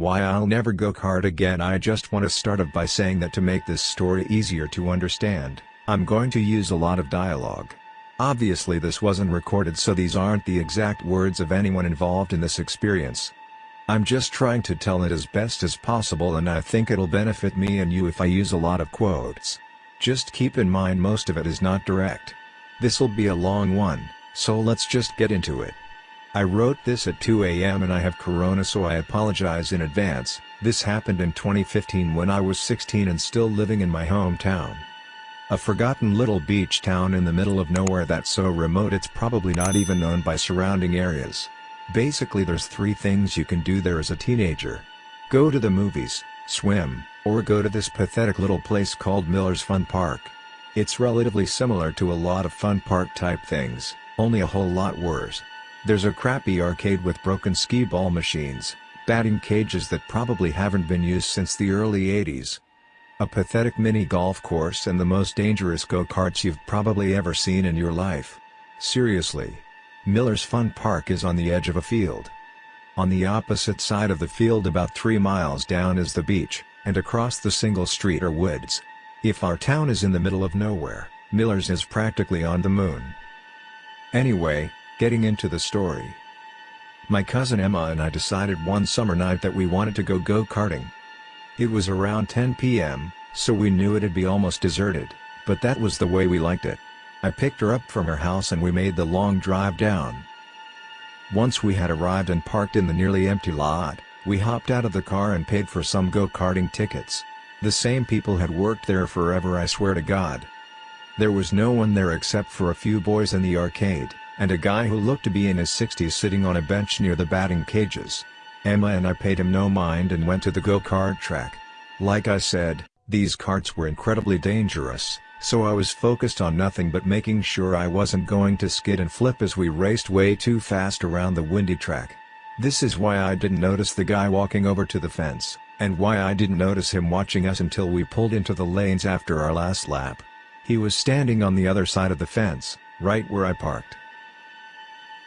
Why I'll never go kart again I just want to start off by saying that to make this story easier to understand, I'm going to use a lot of dialogue. Obviously this wasn't recorded so these aren't the exact words of anyone involved in this experience. I'm just trying to tell it as best as possible and I think it'll benefit me and you if I use a lot of quotes. Just keep in mind most of it is not direct. This'll be a long one, so let's just get into it. I wrote this at 2 am and I have corona so I apologize in advance, this happened in 2015 when I was 16 and still living in my hometown. A forgotten little beach town in the middle of nowhere that's so remote it's probably not even known by surrounding areas. Basically there's three things you can do there as a teenager. Go to the movies, swim, or go to this pathetic little place called Miller's Fun Park. It's relatively similar to a lot of fun park type things, only a whole lot worse. There's a crappy arcade with broken skee ball machines, batting cages that probably haven't been used since the early 80s. A pathetic mini golf course and the most dangerous go-karts you've probably ever seen in your life. Seriously. Miller's Fun Park is on the edge of a field. On the opposite side of the field about 3 miles down is the beach, and across the single street are woods. If our town is in the middle of nowhere, Miller's is practically on the moon. Anyway, getting into the story. My cousin Emma and I decided one summer night that we wanted to go go-karting. It was around 10 p.m., so we knew it'd be almost deserted, but that was the way we liked it. I picked her up from her house and we made the long drive down. Once we had arrived and parked in the nearly empty lot, we hopped out of the car and paid for some go-karting tickets. The same people had worked there forever I swear to God. There was no one there except for a few boys in the arcade, and a guy who looked to be in his 60s sitting on a bench near the batting cages. Emma and I paid him no mind and went to the go-kart track. Like I said, these carts were incredibly dangerous, so I was focused on nothing but making sure I wasn't going to skid and flip as we raced way too fast around the windy track. This is why I didn't notice the guy walking over to the fence and why I didn't notice him watching us until we pulled into the lanes after our last lap. He was standing on the other side of the fence, right where I parked.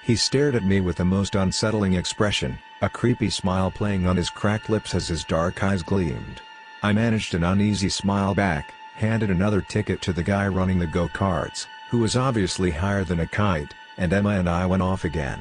He stared at me with the most unsettling expression, a creepy smile playing on his cracked lips as his dark eyes gleamed. I managed an uneasy smile back, handed another ticket to the guy running the go-karts, who was obviously higher than a kite, and Emma and I went off again.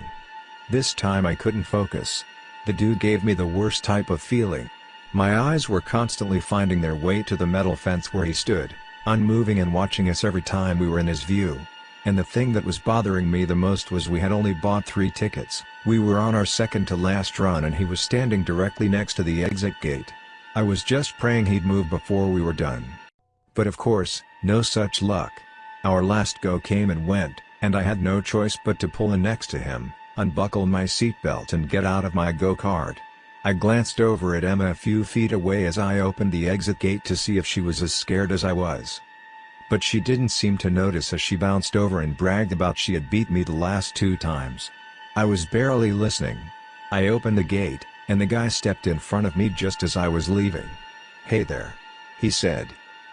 This time I couldn't focus. The dude gave me the worst type of feeling, my eyes were constantly finding their way to the metal fence where he stood, unmoving and watching us every time we were in his view. And the thing that was bothering me the most was we had only bought three tickets, we were on our second to last run and he was standing directly next to the exit gate. I was just praying he'd move before we were done. But of course, no such luck. Our last go came and went, and I had no choice but to pull in next to him, unbuckle my seatbelt and get out of my go-kart. I glanced over at Emma a few feet away as I opened the exit gate to see if she was as scared as I was. But she didn't seem to notice as she bounced over and bragged about she had beat me the last two times. I was barely listening. I opened the gate, and the guy stepped in front of me just as I was leaving. Hey there. He said.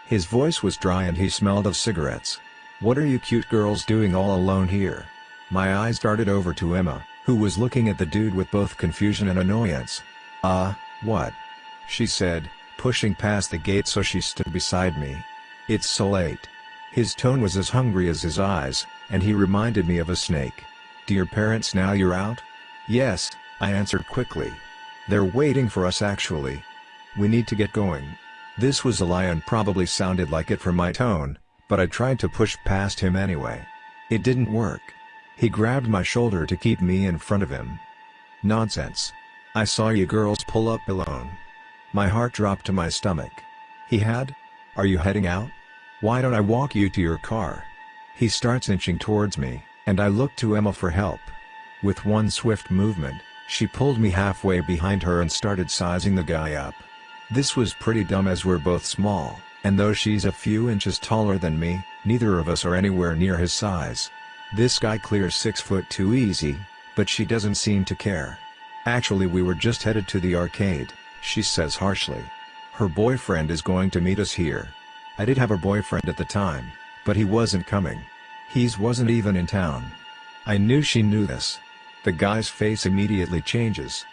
His voice was dry and he smelled of cigarettes. What are you cute girls doing all alone here? My eyes darted over to Emma, who was looking at the dude with both confusion and annoyance. Ah, uh, what? She said, pushing past the gate so she stood beside me. It's so late. His tone was as hungry as his eyes, and he reminded me of a snake. Do your parents now you're out? Yes, I answered quickly. They're waiting for us actually. We need to get going. This was a lie and probably sounded like it from my tone, but I tried to push past him anyway. It didn't work. He grabbed my shoulder to keep me in front of him. Nonsense. I saw you girls pull up alone. My heart dropped to my stomach. He had? Are you heading out? Why don't I walk you to your car? He starts inching towards me, and I look to Emma for help. With one swift movement, she pulled me halfway behind her and started sizing the guy up. This was pretty dumb as we're both small, and though she's a few inches taller than me, neither of us are anywhere near his size. This guy clears 6 foot 2 easy, but she doesn't seem to care. Actually we were just headed to the arcade, she says harshly. Her boyfriend is going to meet us here. I did have a boyfriend at the time, but he wasn't coming. He's wasn't even in town. I knew she knew this. The guy's face immediately changes.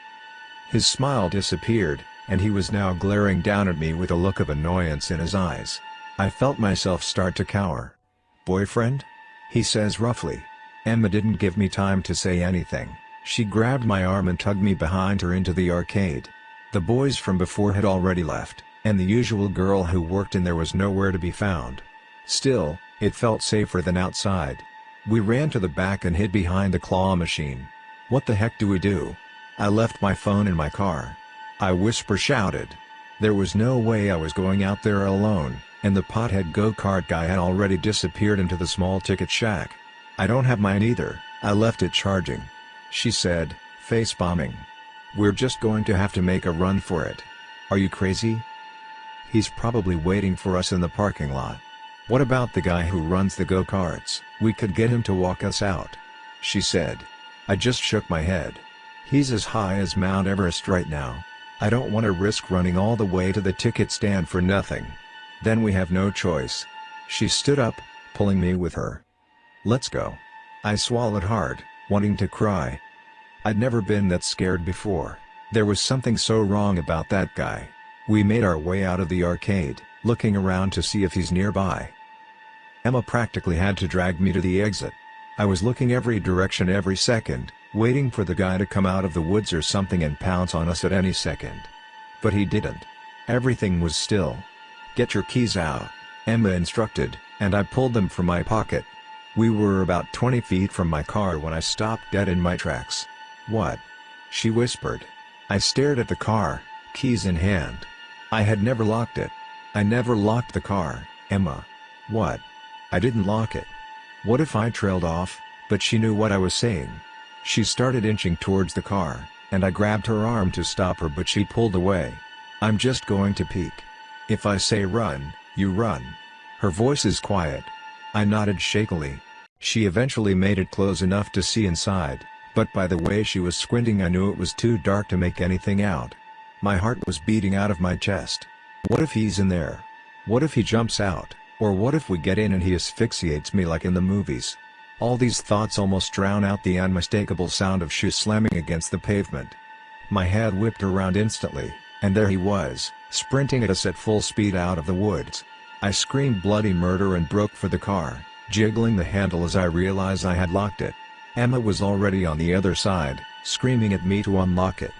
His smile disappeared, and he was now glaring down at me with a look of annoyance in his eyes. I felt myself start to cower. Boyfriend? He says roughly. Emma didn't give me time to say anything, she grabbed my arm and tugged me behind her into the arcade. The boys from before had already left, and the usual girl who worked in there was nowhere to be found. Still, it felt safer than outside. We ran to the back and hid behind the claw machine. What the heck do we do? I left my phone in my car. I whisper shouted. There was no way I was going out there alone, and the pothead go-kart guy had already disappeared into the small ticket shack. I don't have mine either, I left it charging. She said, face bombing. We're just going to have to make a run for it. Are you crazy? He's probably waiting for us in the parking lot. What about the guy who runs the go-karts? We could get him to walk us out. She said. I just shook my head. He's as high as Mount Everest right now. I don't want to risk running all the way to the ticket stand for nothing. Then we have no choice. She stood up, pulling me with her. Let's go. I swallowed hard, wanting to cry. I'd never been that scared before. There was something so wrong about that guy. We made our way out of the arcade, looking around to see if he's nearby. Emma practically had to drag me to the exit. I was looking every direction every second, waiting for the guy to come out of the woods or something and pounce on us at any second. But he didn't. Everything was still. Get your keys out, Emma instructed, and I pulled them from my pocket. We were about 20 feet from my car when I stopped dead in my tracks. What? She whispered. I stared at the car, keys in hand. I had never locked it. I never locked the car, Emma. What? I didn't lock it. What if I trailed off, but she knew what I was saying? She started inching towards the car, and I grabbed her arm to stop her but she pulled away. I'm just going to peek. If I say run, you run. Her voice is quiet. I nodded shakily. She eventually made it close enough to see inside, but by the way she was squinting I knew it was too dark to make anything out. My heart was beating out of my chest. What if he's in there? What if he jumps out, or what if we get in and he asphyxiates me like in the movies? All these thoughts almost drown out the unmistakable sound of shoes slamming against the pavement. My head whipped around instantly, and there he was, sprinting at us at full speed out of the woods. I screamed bloody murder and broke for the car, jiggling the handle as I realized I had locked it. Emma was already on the other side, screaming at me to unlock it.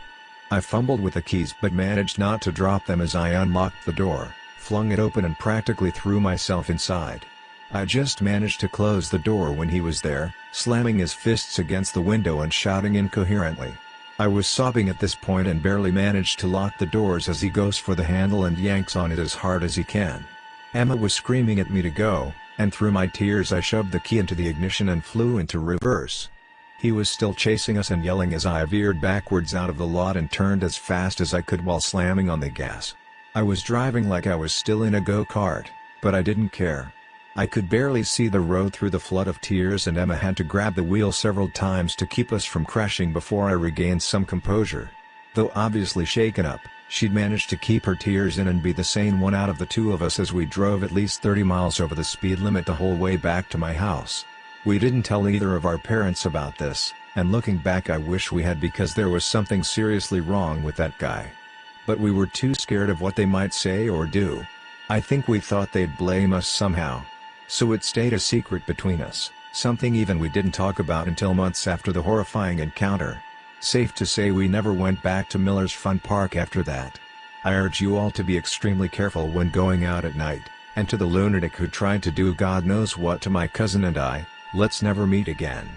I fumbled with the keys but managed not to drop them as I unlocked the door, flung it open and practically threw myself inside. I just managed to close the door when he was there, slamming his fists against the window and shouting incoherently. I was sobbing at this point and barely managed to lock the doors as he goes for the handle and yanks on it as hard as he can. Emma was screaming at me to go, and through my tears I shoved the key into the ignition and flew into reverse. He was still chasing us and yelling as I veered backwards out of the lot and turned as fast as I could while slamming on the gas. I was driving like I was still in a go-kart, but I didn't care. I could barely see the road through the flood of tears and Emma had to grab the wheel several times to keep us from crashing before I regained some composure. Though obviously shaken up, she'd managed to keep her tears in and be the sane one out of the two of us as we drove at least 30 miles over the speed limit the whole way back to my house. We didn't tell either of our parents about this, and looking back I wish we had because there was something seriously wrong with that guy. But we were too scared of what they might say or do. I think we thought they'd blame us somehow. So it stayed a secret between us, something even we didn't talk about until months after the horrifying encounter. Safe to say we never went back to Miller's Fun Park after that. I urge you all to be extremely careful when going out at night, and to the lunatic who tried to do God knows what to my cousin and I, let's never meet again.